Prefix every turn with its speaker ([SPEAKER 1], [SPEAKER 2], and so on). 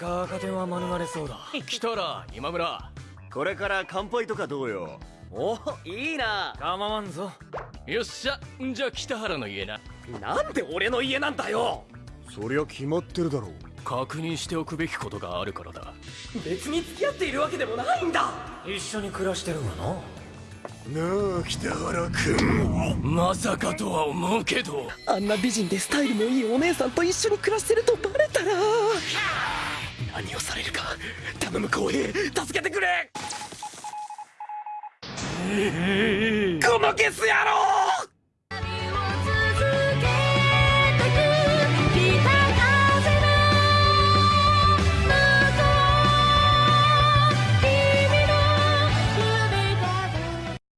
[SPEAKER 1] か赤点は免れそうだ。
[SPEAKER 2] 来たら今村。
[SPEAKER 3] これから乾杯とかどうよ？
[SPEAKER 4] おいいな。
[SPEAKER 1] 構わんぞ。
[SPEAKER 2] よっしゃ。じゃあ北原の家な。
[SPEAKER 4] なんで俺の家なんだよ？
[SPEAKER 3] そりゃ決まってるだろう。
[SPEAKER 2] 確認しておくべきことがあるからだ。
[SPEAKER 4] 別に付き合っているわけでもないんだ。
[SPEAKER 1] 一緒に暮らしてるがな
[SPEAKER 3] なあ北原君。
[SPEAKER 2] まさかとは思うけど。
[SPEAKER 4] あんな美人でスタイルもいいお姉さんと一緒に暮らしてるとバレたら。何をされるか。頼む公平。助けてくれ。このゲス野郎